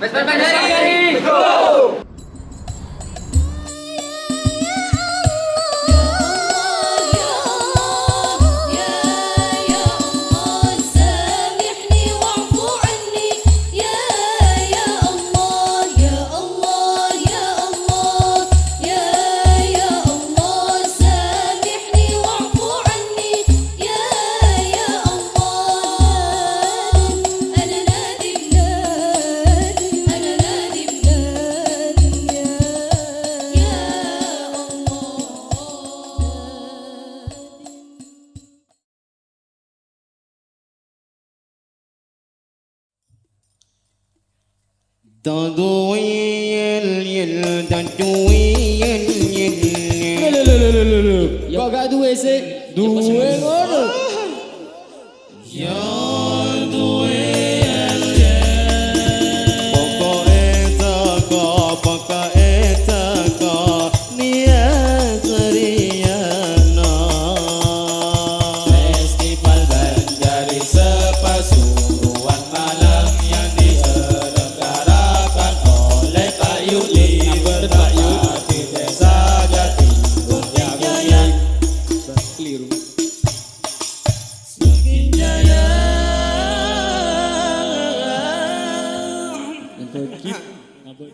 Pues, pues, pues, ¡Vesper Kok gak duwe sih? Duwe ngono. Oh